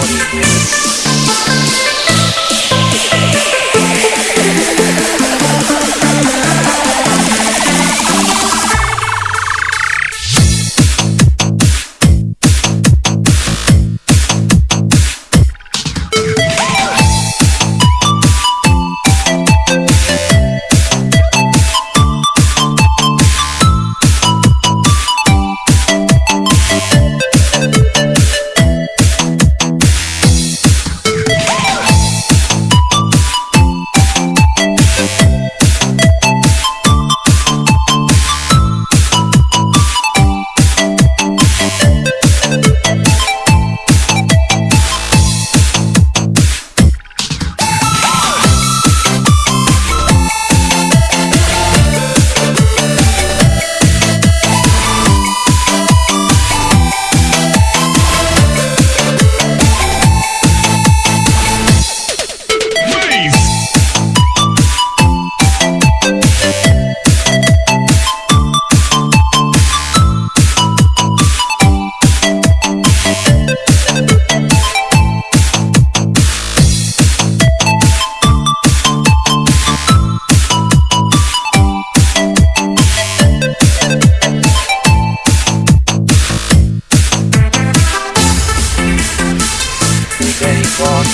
possibility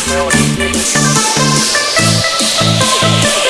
Thank you.